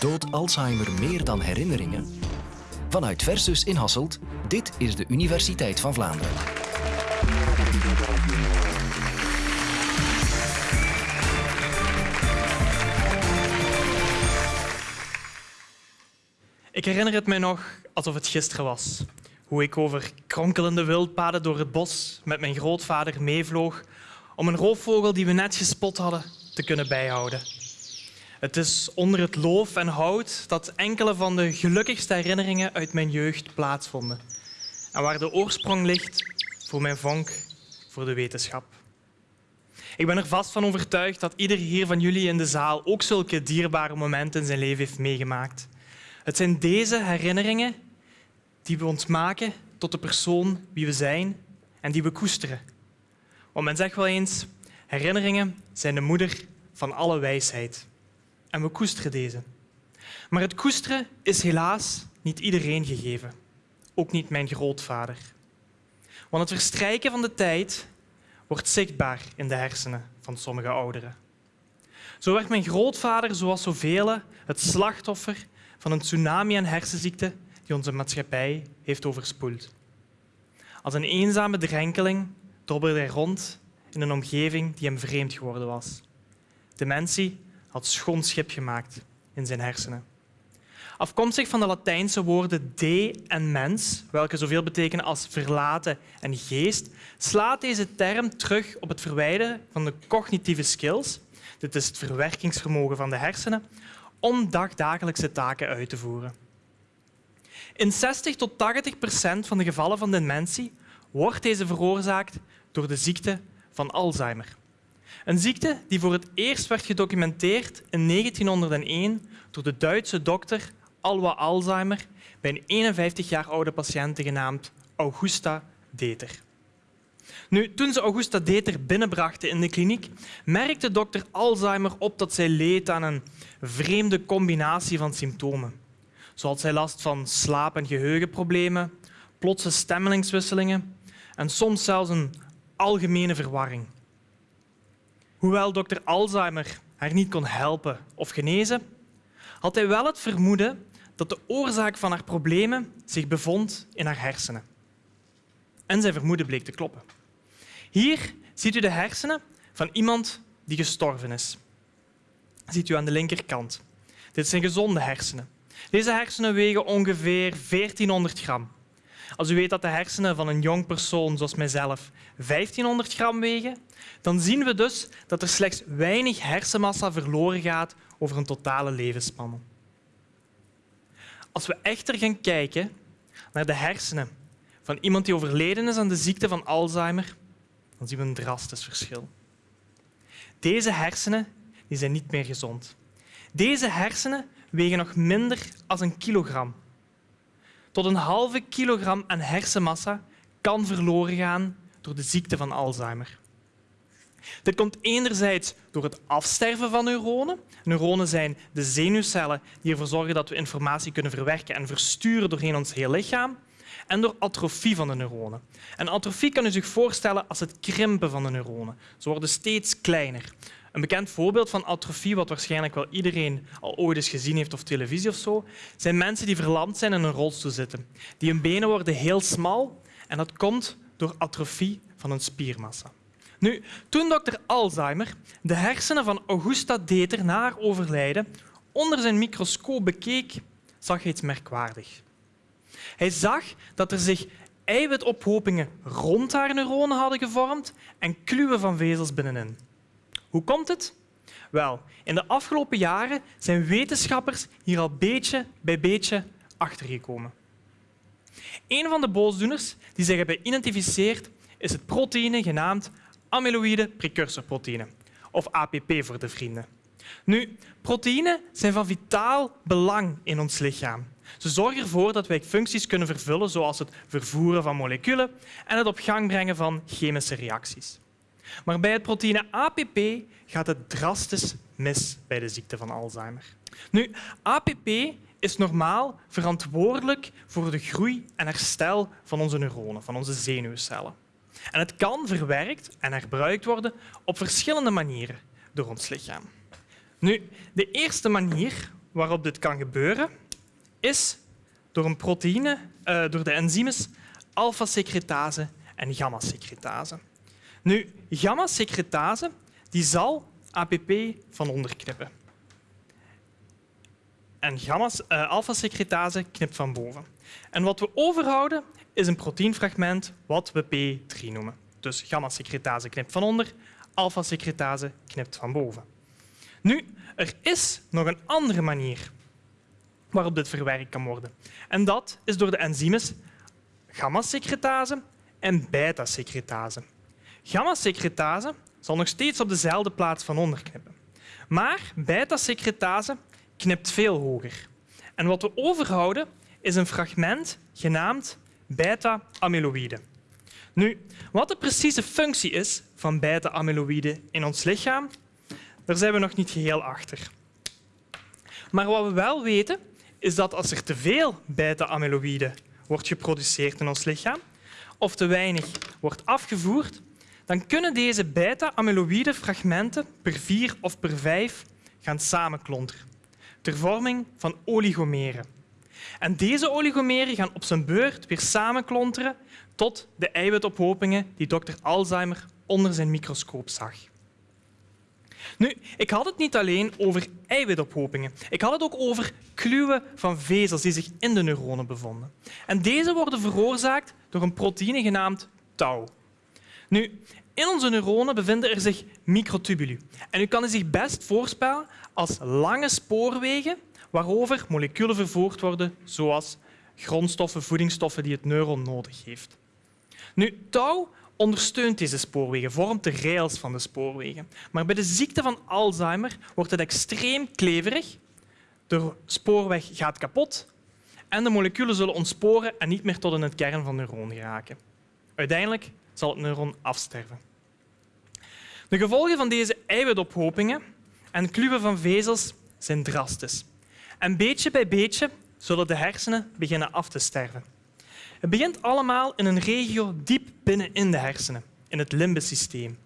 Dood Alzheimer meer dan herinneringen? Vanuit Versus in Hasselt, dit is de Universiteit van Vlaanderen. Ik herinner het mij nog alsof het gisteren was. Hoe ik over kronkelende wildpaden door het bos met mijn grootvader meevloog om een roofvogel die we net gespot hadden te kunnen bijhouden. Het is onder het loof en hout dat enkele van de gelukkigste herinneringen uit mijn jeugd plaatsvonden. En waar de oorsprong ligt voor mijn vonk voor de wetenschap. Ik ben er vast van overtuigd dat ieder hier van jullie in de zaal ook zulke dierbare momenten in zijn leven heeft meegemaakt. Het zijn deze herinneringen die we ons maken tot de persoon wie we zijn en die we koesteren. Want men zegt wel eens, herinneringen zijn de moeder van alle wijsheid. En we koesteren deze. Maar het koesteren is helaas niet iedereen gegeven. Ook niet mijn grootvader. Want het verstrijken van de tijd wordt zichtbaar in de hersenen van sommige ouderen. Zo werd mijn grootvader, zoals zoveel, het slachtoffer van een tsunami aan hersenziekten die onze maatschappij heeft overspoeld. Als een eenzame drenkeling dobberde hij rond in een omgeving die hem vreemd geworden was. Dementie had schoon schip gemaakt in zijn hersenen. Afkomstig van de Latijnse woorden de en mens, welke zoveel betekenen als verlaten en geest, slaat deze term terug op het verwijderen van de cognitieve skills, dit is het verwerkingsvermogen van de hersenen, om dagdagelijkse taken uit te voeren. In 60 tot 80 procent van de gevallen van dementie wordt deze veroorzaakt door de ziekte van Alzheimer. Een ziekte die voor het eerst werd gedocumenteerd in 1901 door de Duitse dokter Alwa Alzheimer bij een 51 jaar oude patiënte genaamd Augusta Deter. Nu, toen ze Augusta Deter binnenbrachten in de kliniek, merkte dokter Alzheimer op dat zij leed aan een vreemde combinatie van symptomen. Zoals zij last van slaap- en geheugenproblemen, plotse stemmelingswisselingen en soms zelfs een algemene verwarring. Hoewel dokter Alzheimer haar niet kon helpen of genezen, had hij wel het vermoeden dat de oorzaak van haar problemen zich bevond in haar hersenen. En zijn vermoeden bleek te kloppen. Hier ziet u de hersenen van iemand die gestorven is. ziet u aan de linkerkant. Dit zijn gezonde hersenen. Deze hersenen wegen ongeveer 1400 gram. Als u weet dat de hersenen van een jong persoon zoals mijzelf 1500 gram wegen, dan zien we dus dat er slechts weinig hersenmassa verloren gaat over een totale levensspanne. Als we echter gaan kijken naar de hersenen van iemand die overleden is aan de ziekte van Alzheimer, dan zien we een drastisch verschil. Deze hersenen die zijn niet meer gezond. Deze hersenen wegen nog minder dan een kilogram. Tot een halve kilogram aan hersenmassa kan verloren gaan door de ziekte van Alzheimer. Dit komt enerzijds door het afsterven van neuronen. Neuronen zijn de zenuwcellen die ervoor zorgen dat we informatie kunnen verwerken en versturen doorheen ons hele lichaam. En door atrofie van de neuronen. En atrofie kan u zich voorstellen als het krimpen van de neuronen. Ze worden steeds kleiner. Een bekend voorbeeld van atrofie, wat waarschijnlijk wel iedereen al ooit eens gezien heeft of televisie of zo, zijn mensen die verlamd zijn en in een rolstoel zitten. Die hun benen worden heel smal en dat komt door atrofie van hun spiermassa. Nu, toen dokter Alzheimer de hersenen van Augusta Deter na haar overlijden onder zijn microscoop bekeek, zag hij iets merkwaardigs. Hij zag dat er zich eiwitophopingen rond haar neuronen hadden gevormd en kluwen van vezels binnenin. Hoe komt het? Wel, in de afgelopen jaren zijn wetenschappers hier al beetje bij beetje achtergekomen. Een van de boosdoeners die zich hebben geïdentificeerd is het proteïne genaamd amyloïde precursorproteïne, of APP voor de vrienden. Nu, proteïnen zijn van vitaal belang in ons lichaam. Ze zorgen ervoor dat wij functies kunnen vervullen, zoals het vervoeren van moleculen en het op gang brengen van chemische reacties. Maar bij het proteïne APP gaat het drastisch mis bij de ziekte van Alzheimer. Nu, APP is normaal verantwoordelijk voor de groei en herstel van onze neuronen, van onze zenuwcellen. En het kan verwerkt en herbruikt worden op verschillende manieren door ons lichaam. Nu, de eerste manier waarop dit kan gebeuren is door een proteïne, uh, door de enzymes alpha-secretase en gamma-secretase. Nu, gamma-secretase die zal APP van onder knippen. En uh, alpha-secretase knipt van boven. En wat we overhouden is een proteinfragment wat we P3 noemen. Dus gamma-secretase knipt van onder, alpha-secretase knipt van boven. Nu, er is nog een andere manier waarop dit verwerkt kan worden. En dat is door de enzymes gamma-secretase en beta-secretase. Gamma-secretase zal nog steeds op dezelfde plaats van onder knippen. Maar beta-secretase knipt veel hoger. En wat we overhouden is een fragment genaamd beta-amyloïde. Nu, wat de precieze functie is van beta-amyloïde in ons lichaam, daar zijn we nog niet geheel achter. Maar wat we wel weten, is dat als er te veel beta-amyloïde wordt geproduceerd in ons lichaam of te weinig wordt afgevoerd, dan kunnen deze beta-amyloïde fragmenten per vier of per vijf gaan samenklonteren ter vorming van oligomeren. En deze oligomeren gaan op zijn beurt weer samenklonteren tot de eiwitophopingen die dokter Alzheimer onder zijn microscoop zag. Nu, ik had het niet alleen over eiwitophopingen. Ik had het ook over kluwen van vezels die zich in de neuronen bevonden. En deze worden veroorzaakt door een proteïne genaamd tau. Nu, in onze neuronen bevinden er zich microtubuli. En u kan zich best voorspellen als lange spoorwegen waarover moleculen vervoerd worden, zoals grondstoffen, voedingsstoffen die het neuron nodig heeft. Nu, tau ondersteunt deze spoorwegen, vormt de rails van de spoorwegen. Maar bij de ziekte van Alzheimer wordt het extreem kleverig. De spoorweg gaat kapot en de moleculen zullen ontsporen en niet meer tot in het kern van de neuron geraken. Uiteindelijk zal het neuron afsterven. De gevolgen van deze eiwitophopingen en kluwen van vezels zijn drastisch. En beetje bij beetje zullen de hersenen beginnen af te sterven. Het begint allemaal in een regio diep binnenin de hersenen, in het limbesysteem.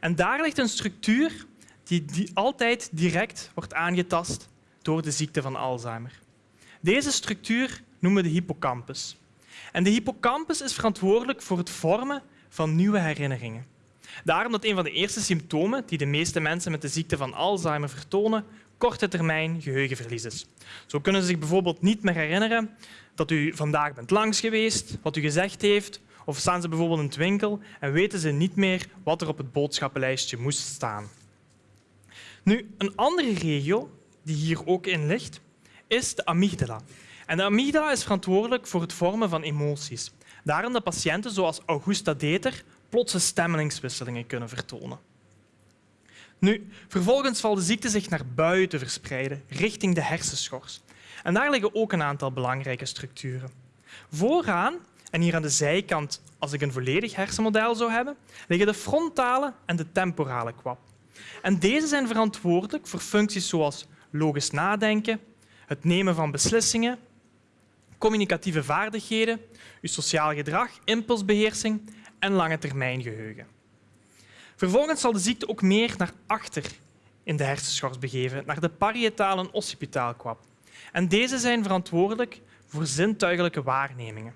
En daar ligt een structuur die, die altijd direct wordt aangetast door de ziekte van Alzheimer. Deze structuur noemen we de hippocampus. En de hippocampus is verantwoordelijk voor het vormen van nieuwe herinneringen. Daarom dat een van de eerste symptomen die de meeste mensen met de ziekte van Alzheimer vertonen, korte termijn geheugenverlies is. Zo kunnen ze zich bijvoorbeeld niet meer herinneren dat u vandaag bent langs geweest, wat u gezegd heeft, of staan ze bijvoorbeeld in het winkel en weten ze niet meer wat er op het boodschappenlijstje moest staan. Nu, een andere regio die hier ook in ligt, is de amygdala. En de amygdala is verantwoordelijk voor het vormen van emoties. Daarom dat patiënten zoals Augusta Deter plotse stemmelingswisselingen kunnen vertonen. Nu, vervolgens valt de ziekte zich naar buiten verspreiden, richting de hersenschors. En daar liggen ook een aantal belangrijke structuren. Vooraan, en hier aan de zijkant, als ik een volledig hersenmodel zou hebben, liggen de frontale en de temporale kwap. En deze zijn verantwoordelijk voor functies zoals logisch nadenken, het nemen van beslissingen, communicatieve vaardigheden, uw sociaal gedrag, impulsbeheersing en lange termijn geheugen. Vervolgens zal de ziekte ook meer naar achter in de hersenschors begeven, naar de parietale en occipitaalkwap. En deze zijn verantwoordelijk voor zintuigelijke waarnemingen.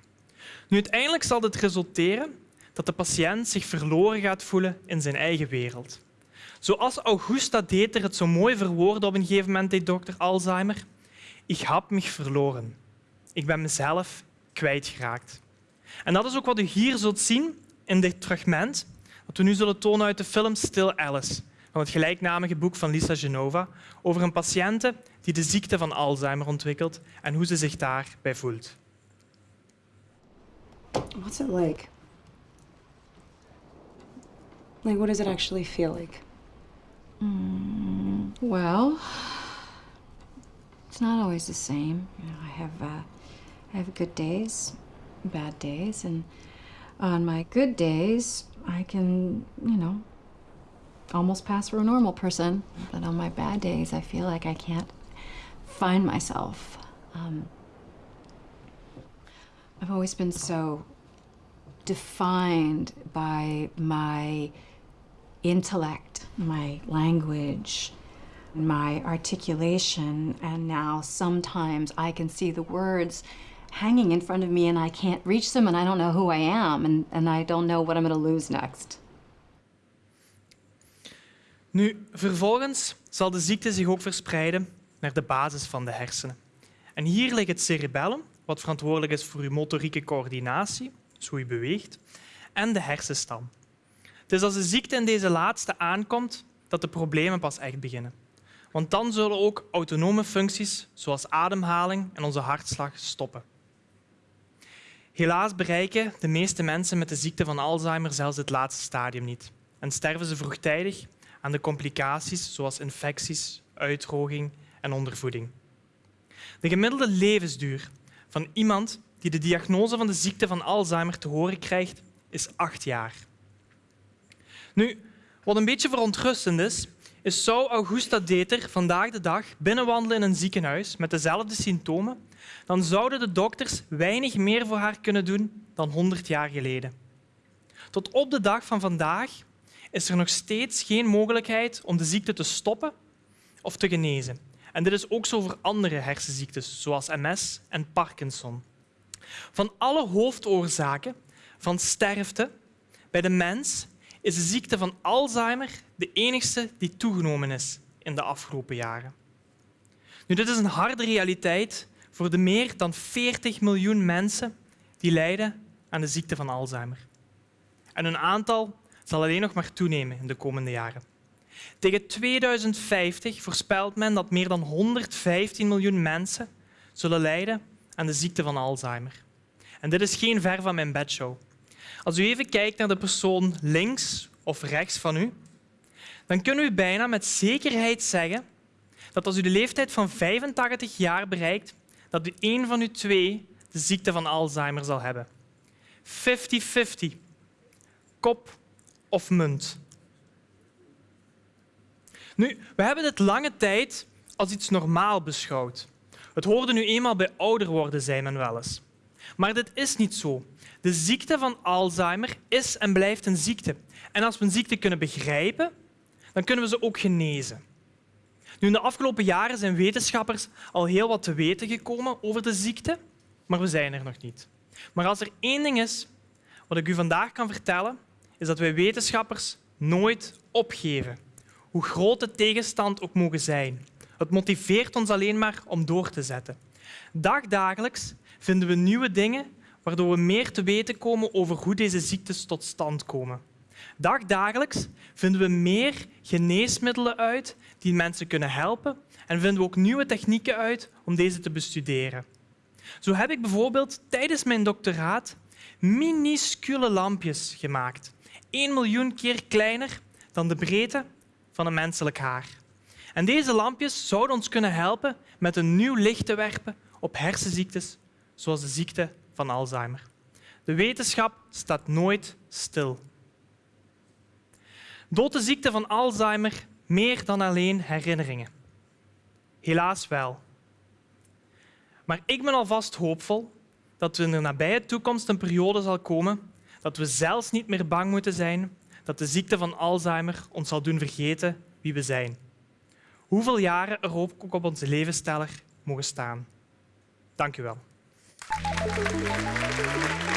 Nu, uiteindelijk zal dit resulteren dat de patiënt zich verloren gaat voelen in zijn eigen wereld. Zoals Augusta Deter het zo mooi verwoordde op een gegeven moment, deed dokter Alzheimer. Ik heb me verloren. Ik ben mezelf kwijtgeraakt. En dat is ook wat u hier zult zien in dit fragment dat we nu zullen tonen uit de film Still Alice van het gelijknamige boek van Lisa Genova over een patiënte die de ziekte van Alzheimer ontwikkelt en hoe ze zich daarbij voelt. What's it like? Like, what does it actually feel like? Mm, well, it's not always the same. You know, I have uh, I have good days, bad days, and on my good days, I can, you know, almost pass for a normal person. But on my bad days, I feel like I can't find myself. Um, I've always been so defined by my intellect, my language, my articulation, and now sometimes I can see the words hanging in front of me and I can't reach them and I don't know who I am and, and I don't know what I'm going to lose next. Nu, vervolgens zal de ziekte zich ook verspreiden naar de basis van de hersenen. En hier ligt het cerebellum, wat verantwoordelijk is voor uw motorieke coördinatie, dus hoe je beweegt, en de hersenstam. Het als de ziekte in deze laatste aankomt dat de problemen pas echt beginnen. Want dan zullen ook autonome functies zoals ademhaling en onze hartslag stoppen. Helaas bereiken de meeste mensen met de ziekte van Alzheimer zelfs het laatste stadium niet en sterven ze vroegtijdig aan de complicaties zoals infecties, uitdroging en ondervoeding. De gemiddelde levensduur van iemand die de diagnose van de ziekte van Alzheimer te horen krijgt, is acht jaar. Nu, wat een beetje verontrustend is, is zou Augusta Deter vandaag de dag binnenwandelen in een ziekenhuis met dezelfde symptomen, dan zouden de dokters weinig meer voor haar kunnen doen dan 100 jaar geleden. Tot op de dag van vandaag is er nog steeds geen mogelijkheid om de ziekte te stoppen of te genezen. En dit is ook zo voor andere hersenziektes, zoals MS en Parkinson. Van alle hoofdoorzaken van sterfte bij de mens is de ziekte van Alzheimer de enigste die toegenomen is in de afgelopen jaren. Nu, dit is een harde realiteit voor de meer dan 40 miljoen mensen die lijden aan de ziekte van Alzheimer. En hun aantal zal alleen nog maar toenemen in de komende jaren. Tegen 2050 voorspelt men dat meer dan 115 miljoen mensen zullen lijden aan de ziekte van Alzheimer. En dit is geen ver van mijn bedshow. Als u even kijkt naar de persoon links of rechts van u, dan kunnen u bijna met zekerheid zeggen dat als u de leeftijd van 85 jaar bereikt, dat u één van u twee de ziekte van Alzheimer zal hebben. 50-50. Kop of munt. Nu, we hebben dit lange tijd als iets normaal beschouwd. Het hoorde nu eenmaal bij ouder worden, zei men wel eens. Maar dit is niet zo. De ziekte van Alzheimer is en blijft een ziekte. En als we een ziekte kunnen begrijpen, dan kunnen we ze ook genezen. Nu, in de afgelopen jaren zijn wetenschappers al heel wat te weten gekomen over de ziekte, maar we zijn er nog niet. Maar als er één ding is wat ik u vandaag kan vertellen, is dat wij wetenschappers nooit opgeven, hoe groot de tegenstand ook mogen zijn. Het motiveert ons alleen maar om door te zetten. Dagdagelijks vinden we nieuwe dingen waardoor we meer te weten komen over hoe deze ziektes tot stand komen. Dagdagelijks vinden we meer geneesmiddelen uit die mensen kunnen helpen en vinden we ook nieuwe technieken uit om deze te bestuderen. Zo heb ik bijvoorbeeld tijdens mijn doctoraat minuscule lampjes gemaakt. 1 miljoen keer kleiner dan de breedte van een menselijk haar. En deze lampjes zouden ons kunnen helpen met een nieuw licht te werpen op hersenziektes zoals de ziekte van Alzheimer. De wetenschap staat nooit stil. Doodt de ziekte van Alzheimer meer dan alleen herinneringen? Helaas wel. Maar ik ben alvast hoopvol dat er in de nabije toekomst een periode zal komen dat we zelfs niet meer bang moeten zijn dat de ziekte van Alzheimer ons zal doen vergeten wie we zijn. Hoeveel jaren er ook op onze levensteller mogen staan. Dank u wel. Thank you.